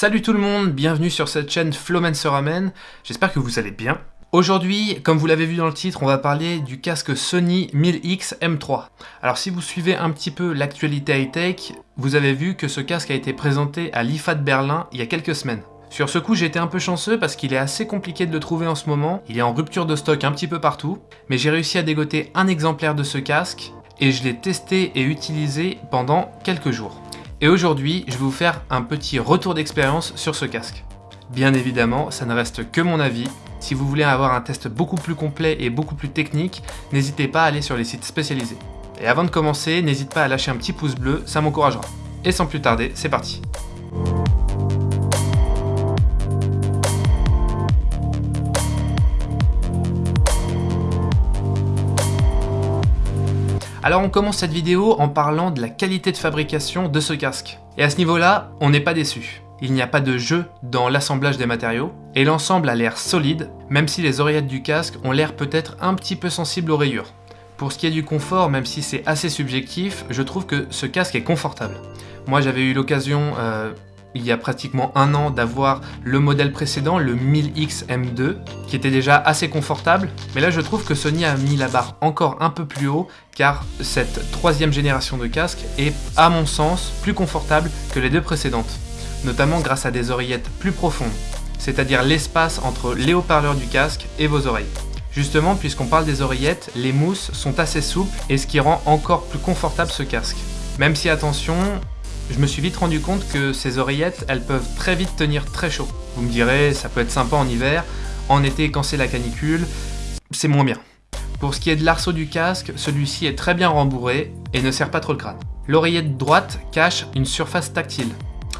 Salut tout le monde, bienvenue sur cette chaîne Flowman se ramène, j'espère que vous allez bien. Aujourd'hui, comme vous l'avez vu dans le titre, on va parler du casque Sony 1000X M3. Alors si vous suivez un petit peu l'actualité high-tech, vous avez vu que ce casque a été présenté à l'IFA de Berlin il y a quelques semaines. Sur ce coup, j'ai été un peu chanceux parce qu'il est assez compliqué de le trouver en ce moment, il est en rupture de stock un petit peu partout, mais j'ai réussi à dégoter un exemplaire de ce casque et je l'ai testé et utilisé pendant quelques jours. Et aujourd'hui, je vais vous faire un petit retour d'expérience sur ce casque. Bien évidemment, ça ne reste que mon avis. Si vous voulez avoir un test beaucoup plus complet et beaucoup plus technique, n'hésitez pas à aller sur les sites spécialisés. Et avant de commencer, n'hésite pas à lâcher un petit pouce bleu, ça m'encouragera. Et sans plus tarder, c'est parti Alors on commence cette vidéo en parlant de la qualité de fabrication de ce casque. Et à ce niveau-là, on n'est pas déçu. Il n'y a pas de jeu dans l'assemblage des matériaux, et l'ensemble a l'air solide, même si les oreillettes du casque ont l'air peut-être un petit peu sensibles aux rayures. Pour ce qui est du confort, même si c'est assez subjectif, je trouve que ce casque est confortable. Moi j'avais eu l'occasion euh, il y a pratiquement un an d'avoir le modèle précédent, le 1000X M2, qui était déjà assez confortable. Mais là, je trouve que Sony a mis la barre encore un peu plus haut, car cette troisième génération de casque est, à mon sens, plus confortable que les deux précédentes, notamment grâce à des oreillettes plus profondes, c'est-à-dire l'espace entre les haut-parleurs du casque et vos oreilles. Justement, puisqu'on parle des oreillettes, les mousses sont assez souples et ce qui rend encore plus confortable ce casque. Même si attention, je me suis vite rendu compte que ces oreillettes, elles peuvent très vite tenir très chaud. Vous me direz, ça peut être sympa en hiver, en été quand c'est la canicule, c'est moins bien. Pour ce qui est de l'arceau du casque, celui-ci est très bien rembourré et ne sert pas trop le crâne. L'oreillette droite cache une surface tactile.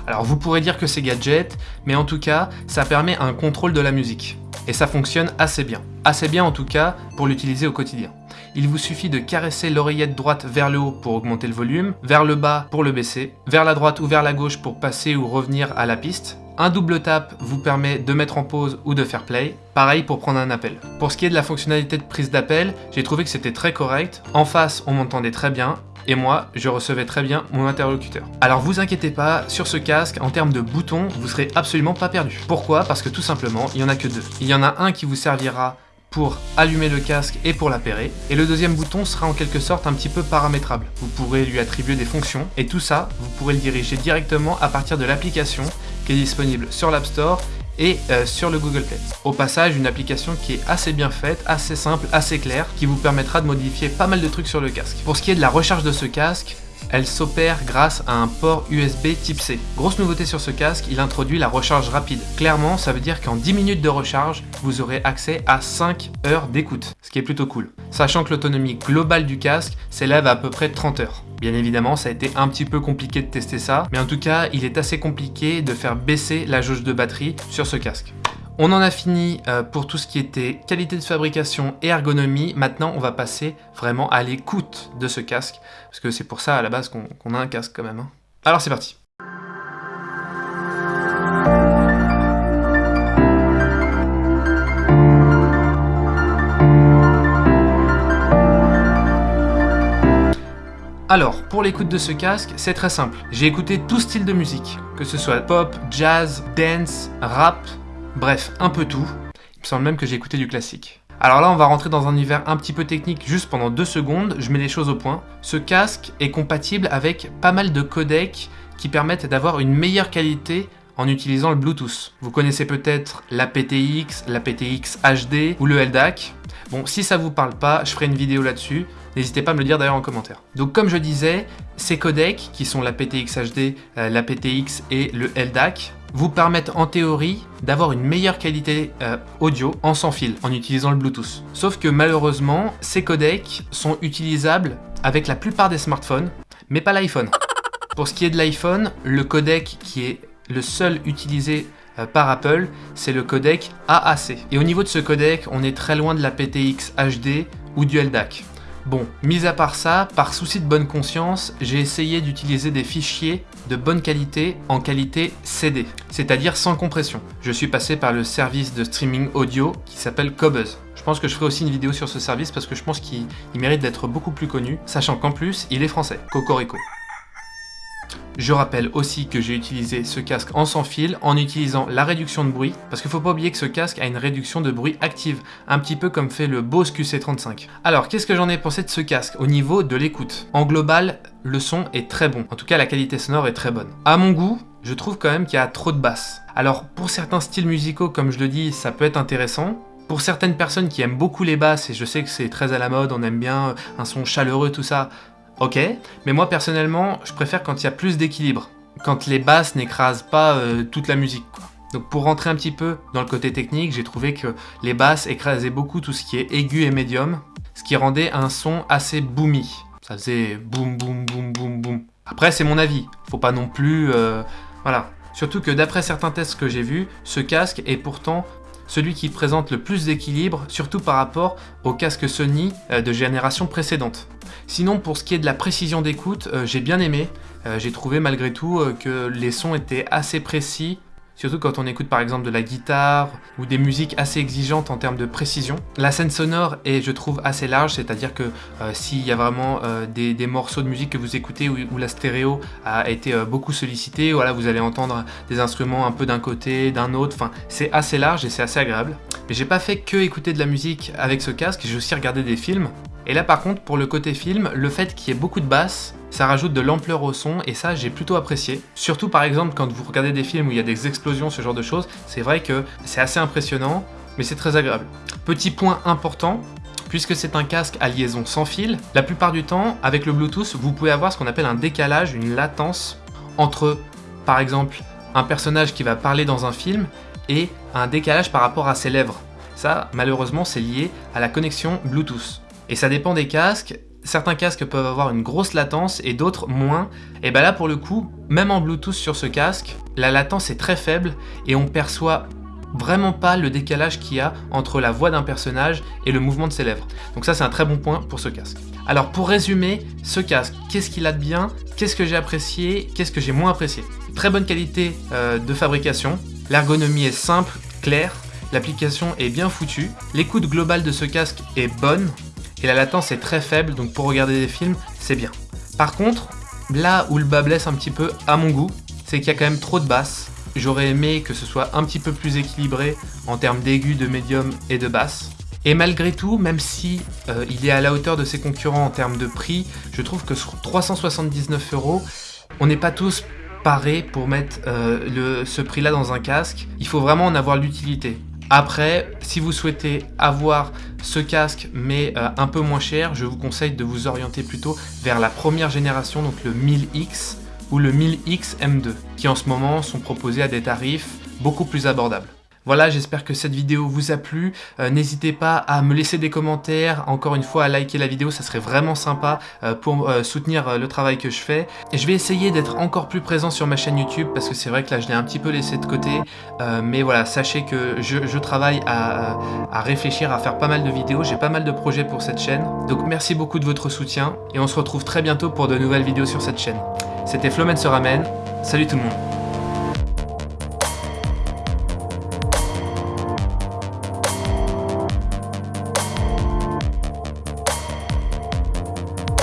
Alors vous pourrez dire que c'est gadget, mais en tout cas, ça permet un contrôle de la musique. Et ça fonctionne assez bien. Assez bien en tout cas pour l'utiliser au quotidien il vous suffit de caresser l'oreillette droite vers le haut pour augmenter le volume, vers le bas pour le baisser, vers la droite ou vers la gauche pour passer ou revenir à la piste. Un double tap vous permet de mettre en pause ou de faire play, pareil pour prendre un appel. Pour ce qui est de la fonctionnalité de prise d'appel, j'ai trouvé que c'était très correct, en face on m'entendait très bien, et moi, je recevais très bien mon interlocuteur. Alors vous inquiétez pas, sur ce casque, en termes de boutons, vous serez absolument pas perdu. Pourquoi? Parce que tout simplement, il y en a que deux. Il y en a un qui vous servira pour allumer le casque et pour l'appairer. Et le deuxième bouton sera en quelque sorte un petit peu paramétrable. Vous pourrez lui attribuer des fonctions et tout ça, vous pourrez le diriger directement à partir de l'application qui est disponible sur l'App Store et euh, sur le Google Play. Au passage, une application qui est assez bien faite, assez simple, assez claire, qui vous permettra de modifier pas mal de trucs sur le casque. Pour ce qui est de la recharge de ce casque, elle s'opère grâce à un port USB type C. Grosse nouveauté sur ce casque, il introduit la recharge rapide. Clairement, ça veut dire qu'en 10 minutes de recharge, vous aurez accès à 5 heures d'écoute, ce qui est plutôt cool. Sachant que l'autonomie globale du casque s'élève à à peu près 30 heures. Bien évidemment, ça a été un petit peu compliqué de tester ça, mais en tout cas, il est assez compliqué de faire baisser la jauge de batterie sur ce casque. On en a fini euh, pour tout ce qui était qualité de fabrication et ergonomie. Maintenant, on va passer vraiment à l'écoute de ce casque, parce que c'est pour ça à la base qu'on a un casque quand même. Hein. Alors c'est parti Alors, pour l'écoute de ce casque, c'est très simple. J'ai écouté tout style de musique, que ce soit pop, jazz, dance, rap, Bref, un peu tout. Il me semble même que j'ai écouté du classique. Alors là, on va rentrer dans un univers un petit peu technique juste pendant deux secondes, je mets les choses au point. Ce casque est compatible avec pas mal de codecs qui permettent d'avoir une meilleure qualité en utilisant le Bluetooth. Vous connaissez peut-être la PTX, la PTX HD ou le LDAC. Bon, si ça vous parle pas, je ferai une vidéo là-dessus. N'hésitez pas à me le dire d'ailleurs en commentaire. Donc comme je disais, ces codecs, qui sont la PTX HD, euh, la PTX et le LDAC, vous permettent en théorie d'avoir une meilleure qualité euh, audio en sans fil en utilisant le Bluetooth. Sauf que malheureusement, ces codecs sont utilisables avec la plupart des smartphones, mais pas l'iPhone. Pour ce qui est de l'iPhone, le codec qui est le seul utilisé euh, par Apple, c'est le codec AAC. Et au niveau de ce codec, on est très loin de la PTX HD ou du LDAC. Bon, mis à part ça, par souci de bonne conscience, j'ai essayé d'utiliser des fichiers de bonne qualité en qualité CD, c'est-à-dire sans compression. Je suis passé par le service de streaming audio qui s'appelle Cobuzz. Je pense que je ferai aussi une vidéo sur ce service parce que je pense qu'il mérite d'être beaucoup plus connu, sachant qu'en plus, il est français. Cocorico. Je rappelle aussi que j'ai utilisé ce casque en sans fil en utilisant la réduction de bruit, parce qu'il faut pas oublier que ce casque a une réduction de bruit active, un petit peu comme fait le Bose QC35. Alors, qu'est-ce que j'en ai pensé de ce casque au niveau de l'écoute? En global, le son est très bon, en tout cas la qualité sonore est très bonne. À mon goût, je trouve quand même qu'il y a trop de basses. Alors, pour certains styles musicaux, comme je le dis, ça peut être intéressant, pour certaines personnes qui aiment beaucoup les basses, et je sais que c'est très à la mode, on aime bien un son chaleureux, tout ça, ok, mais moi personnellement, je préfère quand il y a plus d'équilibre, quand les basses n'écrasent pas euh, toute la musique. Donc pour rentrer un petit peu dans le côté technique, j'ai trouvé que les basses écrasaient beaucoup tout ce qui est aigu et médium, ce qui rendait un son assez boomy. Ça faisait boum boum boum boum boum. Après c'est mon avis, faut pas non plus... Euh, voilà. Surtout que d'après certains tests que j'ai vus, ce casque est pourtant celui qui présente le plus d'équilibre, surtout par rapport au casque Sony euh, de génération précédente. Sinon, pour ce qui est de la précision d'écoute, euh, j'ai bien aimé. Euh, j'ai trouvé malgré tout que les sons étaient assez précis, surtout quand on écoute par exemple de la guitare ou des musiques assez exigeantes en termes de précision. La scène sonore est, je trouve, assez large, c'est-à-dire que euh, s'il y a vraiment euh, des, morceaux de musique que vous écoutez où, la stéréo a été euh, beaucoup sollicitée, voilà, vous allez entendre des instruments un peu d'un côté, d'un autre, enfin, c'est assez large et c'est assez agréable. Mais j'ai pas fait que écouter de la musique avec ce casque, j'ai aussi regardé des films. Et là par contre, pour le côté film, le fait qu'il y ait beaucoup de basses, ça rajoute de l'ampleur au son et ça j'ai plutôt apprécié. Surtout par exemple quand vous regardez des films où il y a des explosions, ce genre de choses, c'est vrai que c'est assez impressionnant, mais c'est très agréable. Petit point important, puisque c'est un casque à liaison sans fil, la plupart du temps, avec le Bluetooth, vous pouvez avoir ce qu'on appelle un décalage, une latence entre, par exemple, un personnage qui va parler dans un film et un décalage par rapport à ses lèvres. Ça, malheureusement, c'est lié à la connexion Bluetooth. Et ça dépend des casques, certains casques peuvent avoir une grosse latence et d'autres moins. Et bien là pour le coup, même en Bluetooth sur ce casque, la latence est très faible et on perçoit vraiment pas le décalage qu'il y a entre la voix d'un personnage et le mouvement de ses lèvres. Donc ça c'est un très bon point pour ce casque. Alors pour résumer, ce casque, qu'est-ce qu'il a de bien? Qu'est-ce que j'ai apprécié? Qu'est-ce que j'ai moins apprécié? Très bonne qualité euh, de fabrication, l'ergonomie est simple, claire, l'application est bien foutue, l'écoute globale de ce casque est bonne, et la latence est très faible, donc pour regarder des films, c'est bien. Par contre, là où le bas blesse un petit peu, à mon goût, c'est qu'il y a quand même trop de basses. J'aurais aimé que ce soit un petit peu plus équilibré en termes d'aigus, de médium et de basse. Et malgré tout, même si euh, il est à la hauteur de ses concurrents en termes de prix, je trouve que sur 379 euros, on n'est pas tous parés pour mettre euh, ce prix-là dans un casque. Il faut vraiment en avoir l'utilité. Après, si vous souhaitez avoir ce casque mais euh, un peu moins cher, je vous conseille de vous orienter plutôt vers la première génération, donc le 1000X ou le 1000X M2, qui en ce moment sont proposés à des tarifs beaucoup plus abordables. Voilà, j'espère que cette vidéo vous a plu. Euh, n'hésitez pas à me laisser des commentaires, encore une fois à liker la vidéo, ça serait vraiment sympa euh, pour euh, soutenir le travail que je fais. Et je vais essayer d'être encore plus présent sur ma chaîne YouTube parce que c'est vrai que là je l'ai un petit peu laissé de côté. mais voilà, sachez que je, travaille à, à, réfléchir, à faire pas mal de vidéos. J'ai pas mal de projets pour cette chaîne. Donc merci beaucoup de votre soutien et on se retrouve très bientôt pour de nouvelles vidéos sur cette chaîne. C'était Flomen se ramène. Salut tout le monde